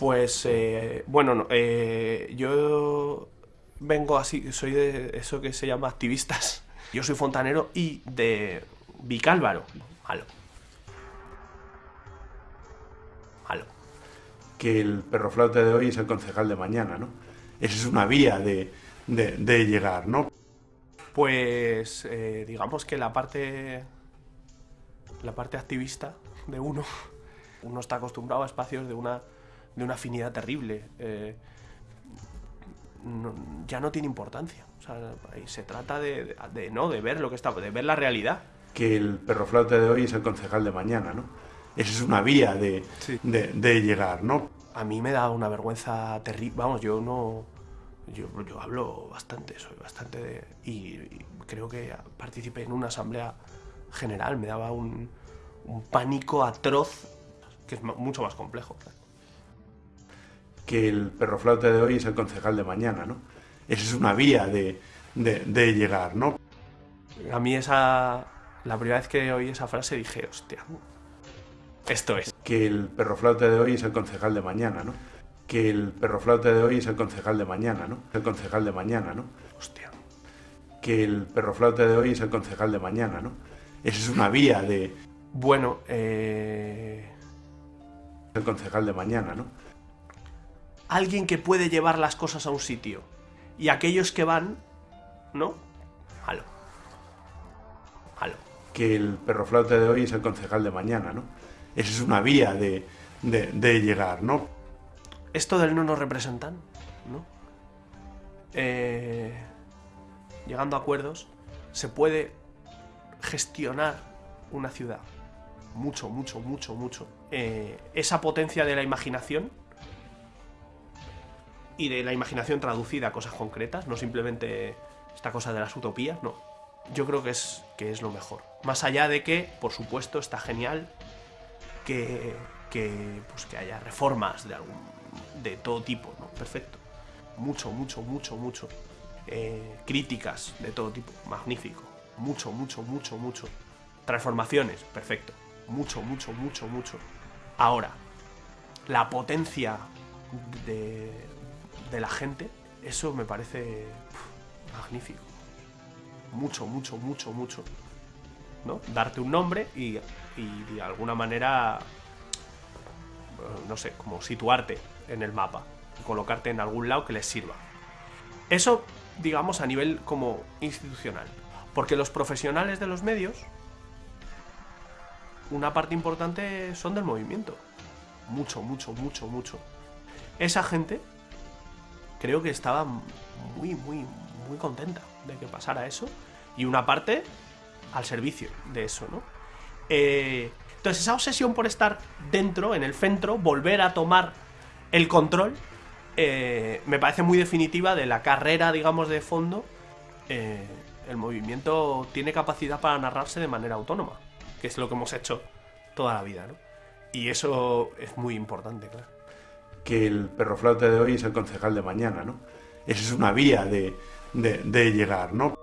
Pues, eh, bueno, no, eh, yo vengo así, soy de eso que se llama activistas. Yo soy fontanero y de Vicálvaro. Malo. Malo. que el perro flauta de hoy es el concejal de mañana, ¿no? Esa es una vía de, de- de llegar, ¿no? Pues eh, digamos que la parte la parte activista de uno uno está acostumbrado a espacios de una de una afinidad terrible eh, no- ya no tiene importancia o sea, se trata de, de- de, no de ver lo que está de ver la realidad Que el perro flauta de hoy es el concejal de mañana, ¿no? Esa es una vía de, Sí. de, de llegar, ¿no? a mí me da una vergüenza terrible vamos yo no yo, yo hablo bastante soy bastante de, y, y creo que participé en una asamblea general me daba un, un pánico atroz que es mucho más complejo claro. Que el perro flauta de hoy es el concejal de mañana, ¿no? Esa es una vía de, de, de llegar, ¿no? a mí esa la primera vez que oí esa frase dije hostia esto es Que el perro flauta de hoy es el concejal de mañana, ¿no? Que el perro flauta de hoy es el concejal de mañana, ¿no? El concejal de mañana, ¿no? hostia Que el perro flauta de hoy es el concejal de mañana, ¿no? Esa es una vía de bueno eh, el concejal de mañana, ¿no? Alguien que puede llevar las cosas a un sitio y aquellos que van no malo malo Que el perro flauta de hoy es el concejal de mañana, ¿no? Esa es una vía de, de, de llegar, ¿no? esto del no nos representan, ¿no? Eh, llegando a acuerdos, se puede gestionar una ciudad. Mucho, mucho, mucho, mucho. Eh, esa potencia de la imaginación y de la imaginación traducida a cosas concretas, no simplemente esta cosa de las utopías, no. Yo creo que es, que es lo mejor. Más allá de que, por supuesto, está genial que, que, pues, que haya reformas de, algún, de todo tipo, ¿no? Perfecto. Mucho, mucho, mucho, mucho. Eh, críticas de todo tipo, magnífico. Mucho, mucho, mucho, mucho. Transformaciones, perfecto. Mucho, mucho, mucho, mucho. Ahora, la potencia de, de la gente, eso me parece magnífico. Mucho, mucho, mucho, mucho. ¿no? Darte un nombre y, y de alguna manera, eh, no sé, como situarte en el mapa, colocarte en algún lado que les sirva. Eso, digamos, a nivel como institucional. Porque los profesionales de los medios, una parte importante son del movimiento. Mucho, mucho, mucho, mucho. Esa gente creo que estaba muy, muy, muy contenta de que pasara eso. Y una parte al servicio de eso, ¿no? Eh, entonces, esa obsesión por estar dentro, en el centro, volver a tomar el control, eh, me parece muy definitiva de la carrera, digamos, de fondo. Eh, el movimiento tiene capacidad para narrarse de manera autónoma, que es lo que hemos hecho toda la vida, ¿no? Y eso es muy importante, claro. Que el perro flauta de hoy es el concejal de mañana, ¿no? Esa es una vía de, de llegar, ¿no?